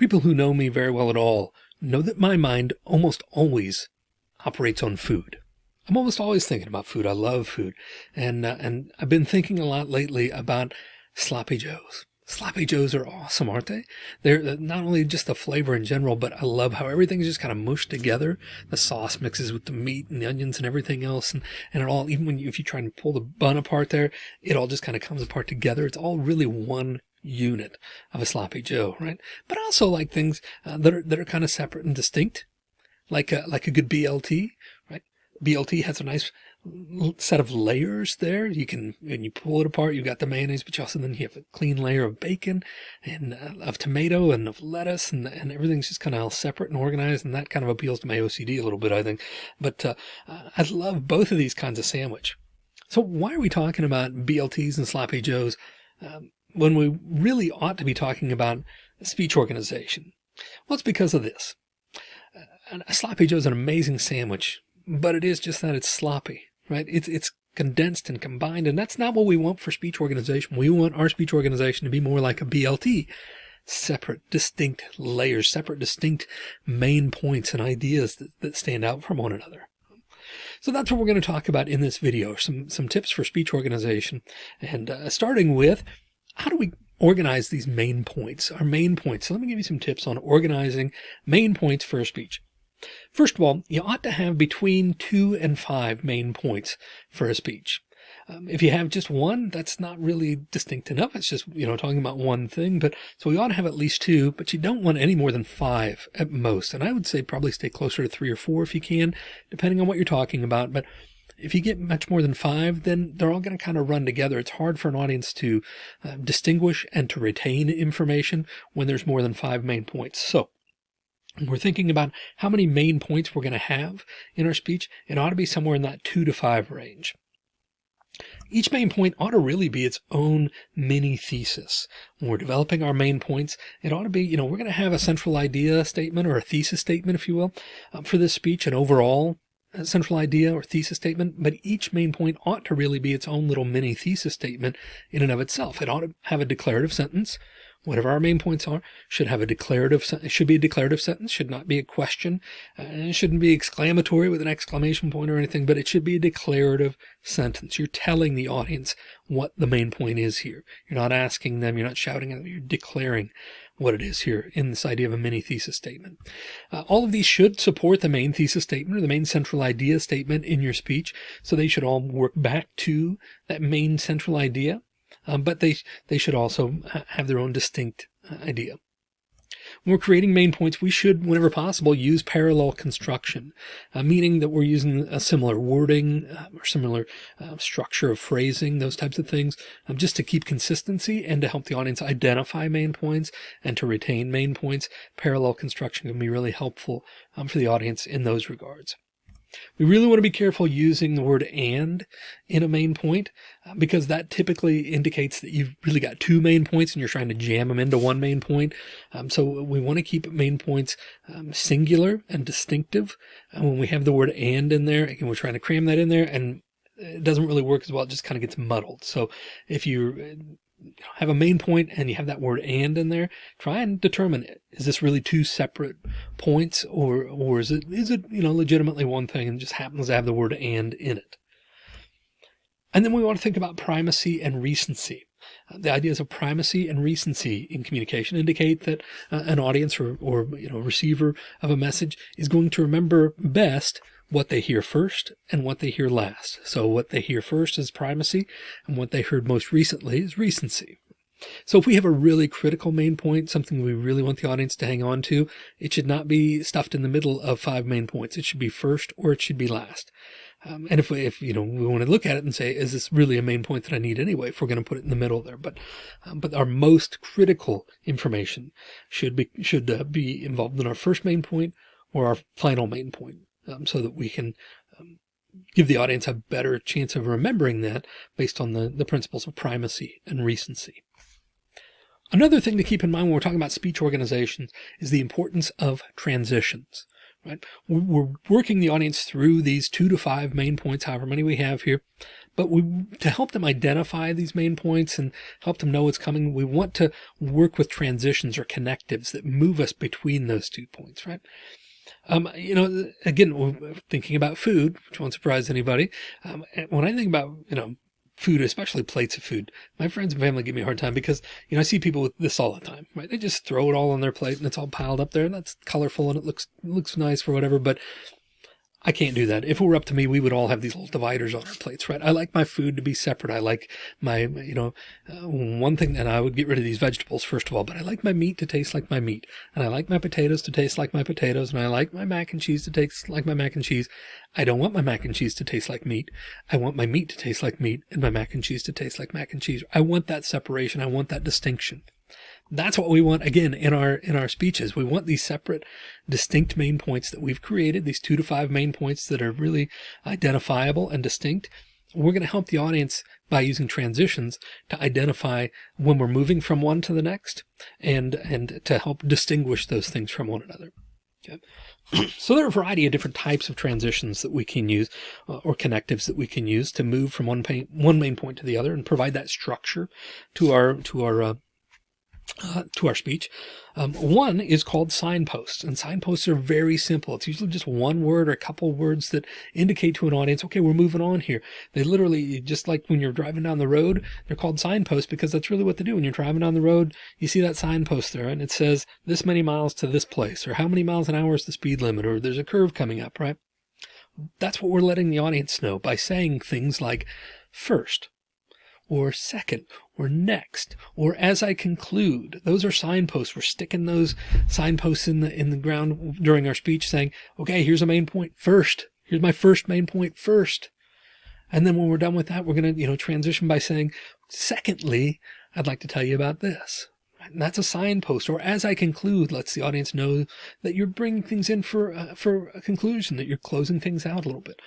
People who know me very well at all know that my mind almost always operates on food. I'm almost always thinking about food. I love food. And, uh, and I've been thinking a lot lately about sloppy joes. Sloppy joes are awesome, aren't they? They're uh, not only just the flavor in general, but I love how everything's just kind of mushed together. The sauce mixes with the meat and the onions and everything else. And, and it all, even when you, if you try and pull the bun apart there, it all just kind of comes apart together. It's all really one unit of a sloppy Joe, right? But I also like things uh, that are that are kind of separate and distinct, like a, like a good BLT, right? BLT has a nice set of layers there. You can, when you pull it apart, you've got the mayonnaise, but you also then you have a clean layer of bacon and uh, of tomato and of lettuce and, and everything's just kind of all separate and organized. And that kind of appeals to my OCD a little bit, I think. But uh, I love both of these kinds of sandwich. So why are we talking about BLTs and sloppy joes? Um, when we really ought to be talking about speech organization. Well, it's because of this. Uh, a sloppy Joe is an amazing sandwich, but it is just that it's sloppy, right? It's, it's condensed and combined, and that's not what we want for speech organization. We want our speech organization to be more like a BLT, separate, distinct layers, separate, distinct main points and ideas that, that stand out from one another. So that's what we're going to talk about in this video, some, some tips for speech organization. And uh, starting with how do we organize these main points, our main points? So let me give you some tips on organizing main points for a speech. First of all, you ought to have between two and five main points for a speech. Um, if you have just one, that's not really distinct enough. It's just, you know, talking about one thing, but so we ought to have at least two, but you don't want any more than five at most. And I would say probably stay closer to three or four if you can, depending on what you're talking about. But if you get much more than five, then they're all going to kind of run together. It's hard for an audience to uh, distinguish and to retain information when there's more than five main points. So we're thinking about how many main points we're going to have in our speech. It ought to be somewhere in that two to five range. Each main point ought to really be its own mini thesis. When we're developing our main points, it ought to be, you know, we're going to have a central idea statement or a thesis statement, if you will, uh, for this speech, an overall central idea or thesis statement, but each main point ought to really be its own little mini thesis statement in and of itself. It ought to have a declarative sentence. Whatever our main points are should have a declarative, it should be a declarative sentence, should not be a question. It shouldn't be exclamatory with an exclamation point or anything, but it should be a declarative sentence. You're telling the audience what the main point is here. You're not asking them, you're not shouting at them, you're declaring what it is here in this idea of a mini thesis statement. Uh, all of these should support the main thesis statement or the main central idea statement in your speech. So they should all work back to that main central idea, um, but they, they should also have their own distinct uh, idea. When we're creating main points, we should, whenever possible, use parallel construction, uh, meaning that we're using a similar wording uh, or similar uh, structure of phrasing, those types of things, um, just to keep consistency and to help the audience identify main points and to retain main points. Parallel construction can be really helpful um, for the audience in those regards. We really want to be careful using the word and in a main point uh, because that typically indicates that you've really got two main points and you're trying to jam them into one main point. Um, so we want to keep main points um, singular and distinctive. And when we have the word and in there, again, we're trying to cram that in there and it doesn't really work as well. It just kind of gets muddled. So if you have a main point and you have that word and in there, try and determine. Is this really two separate points or, or is it, is it, you know, legitimately one thing and just happens to have the word and in it? And then we want to think about primacy and recency. Uh, the ideas of primacy and recency in communication indicate that uh, an audience or, or, you know, receiver of a message is going to remember best what they hear first and what they hear last. So what they hear first is primacy and what they heard most recently is recency. So if we have a really critical main point, something we really want the audience to hang on to, it should not be stuffed in the middle of five main points. It should be first or it should be last. Um, and if we, if, you know, we want to look at it and say, is this really a main point that I need anyway, if we're going to put it in the middle there, but, um, but our most critical information should be, should uh, be involved in our first main point or our final main point um, so that we can um, give the audience a better chance of remembering that based on the, the principles of primacy and recency. Another thing to keep in mind when we're talking about speech organizations is the importance of transitions, right? We're working the audience through these two to five main points, however many we have here, but we, to help them identify these main points and help them know what's coming, we want to work with transitions or connectives that move us between those two points, right? Um, you know, again, thinking about food, which won't surprise anybody. Um, when I think about, you know, food, especially plates of food. My friends and family give me a hard time because, you know, I see people with this all the time, right? They just throw it all on their plate and it's all piled up there and that's colorful and it looks, looks nice for whatever. But I can't do that. If it were up to me, we would all have these little dividers on our plates, right? I like my food to be separate. I like my, you know, uh, one thing that I would get rid of these vegetables first of all, but I like my meat to taste like my meat and I like my potatoes to taste like my potatoes and I like my mac and cheese to taste like my mac and cheese. I don't want my mac and cheese to taste like meat. I want my meat to taste like meat and my mac and cheese to taste like mac and cheese. I want that separation. I want that distinction. That's what we want again in our in our speeches. We want these separate, distinct main points that we've created, these two to five main points that are really identifiable and distinct. We're going to help the audience by using transitions to identify when we're moving from one to the next and and to help distinguish those things from one another. Okay. so there are a variety of different types of transitions that we can use uh, or connectives that we can use to move from one, pain, one main point to the other and provide that structure to our to our uh, uh, to our speech. Um, one is called signposts and signposts are very simple. It's usually just one word or a couple words that indicate to an audience, okay, we're moving on here. They literally, just like when you're driving down the road, they're called signposts because that's really what they do. When you're driving down the road, you see that signpost there and it says this many miles to this place or how many miles an hour is the speed limit or there's a curve coming up, right? That's what we're letting the audience know by saying things like first, or second or next or as I conclude. Those are signposts. We're sticking those signposts in the in the ground during our speech saying, okay, here's a main point first. Here's my first main point first. And then when we're done with that, we're going to, you know, transition by saying, secondly, I'd like to tell you about this. And that's a signpost. Or as I conclude, lets the audience know that you're bringing things in for, uh, for a conclusion, that you're closing things out a little bit.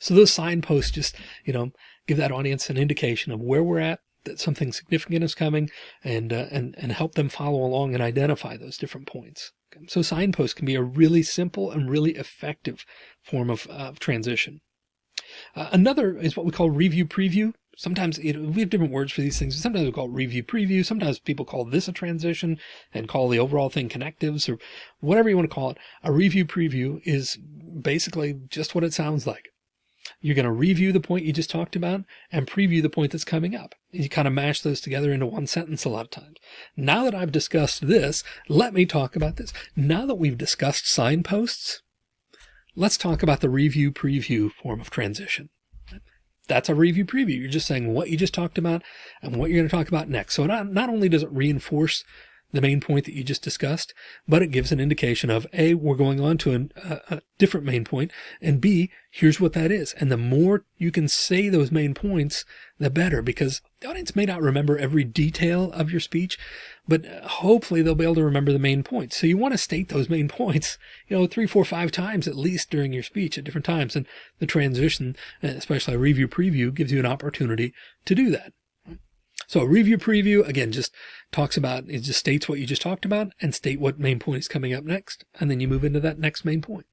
So those signposts just, you know, give that audience an indication of where we're at, that something significant is coming and, uh, and, and help them follow along and identify those different points. So signposts can be a really simple and really effective form of, uh, transition. Uh, another is what we call review preview. Sometimes we have different words for these things. Sometimes we call it review preview. Sometimes people call this a transition and call the overall thing connectives or whatever you want to call it. A review preview is basically just what it sounds like. You're going to review the point you just talked about and preview the point that's coming up. You kind of mash those together into one sentence a lot of times. Now that I've discussed this, let me talk about this. Now that we've discussed signposts, let's talk about the review preview form of transition. That's a review preview. You're just saying what you just talked about and what you're going to talk about next. So not, not only does it reinforce the main point that you just discussed, but it gives an indication of A, we're going on to an, a, a different main point, and B, here's what that is. And the more you can say those main points, the better, because the audience may not remember every detail of your speech, but uh, hopefully they'll be able to remember the main points. So you want to state those main points, you know, three, four, five times at least during your speech at different times. And the transition, especially a review preview, gives you an opportunity to do that. So a review preview, again, just talks about, it just states what you just talked about and state what main point is coming up next. And then you move into that next main point.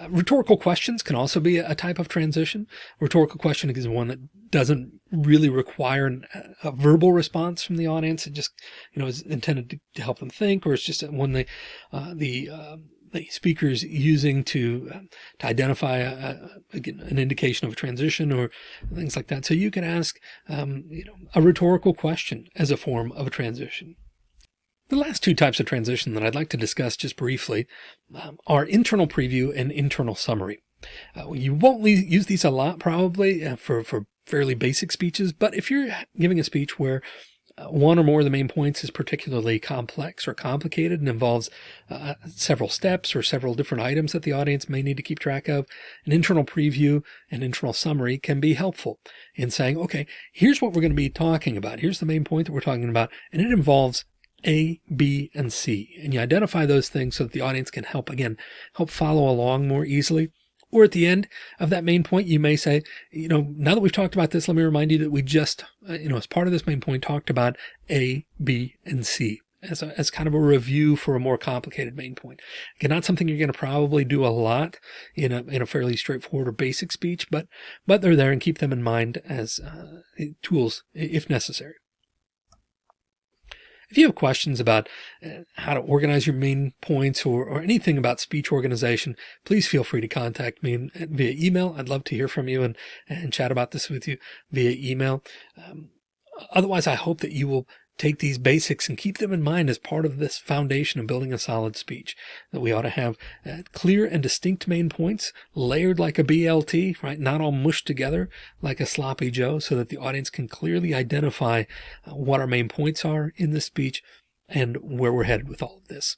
Uh, rhetorical questions can also be a, type of transition. Rhetorical question is one that doesn't really require an, a verbal response from the audience. It just, you know, is intended to, to help them think, or it's just when they, uh, the, uh, the speakers using to uh, to identify a, a, an indication of a transition or things like that. So you can ask um, you know a rhetorical question as a form of a transition. The last two types of transition that I'd like to discuss just briefly um, are internal preview and internal summary. Uh, you won't use these a lot probably uh, for, for fairly basic speeches, but if you're giving a speech where one or more of the main points is particularly complex or complicated and involves uh, several steps or several different items that the audience may need to keep track of. An internal preview and internal summary can be helpful in saying, okay, here's what we're going to be talking about. Here's the main point that we're talking about. And it involves A, B, and C. And you identify those things so that the audience can help, again, help follow along more easily. Or at the end of that main point, you may say, you know, now that we've talked about this, let me remind you that we just, uh, you know, as part of this main point talked about A, B, and C. as, a, as kind of a review for a more complicated main point. Again, not something you're going to probably do a lot in a, in a fairly straightforward or basic speech, but, but they're there and keep them in mind as uh, tools if necessary. If you have questions about uh, how to organize your main points or, or anything about speech organization, please feel free to contact me via email. I'd love to hear from you and, and chat about this with you via email. Um, otherwise, I hope that you will take these basics and keep them in mind as part of this foundation of building a solid speech that we ought to have uh, clear and distinct main points layered like a BLT, right? Not all mushed together like a sloppy Joe so that the audience can clearly identify uh, what our main points are in the speech and where we're headed with all of this.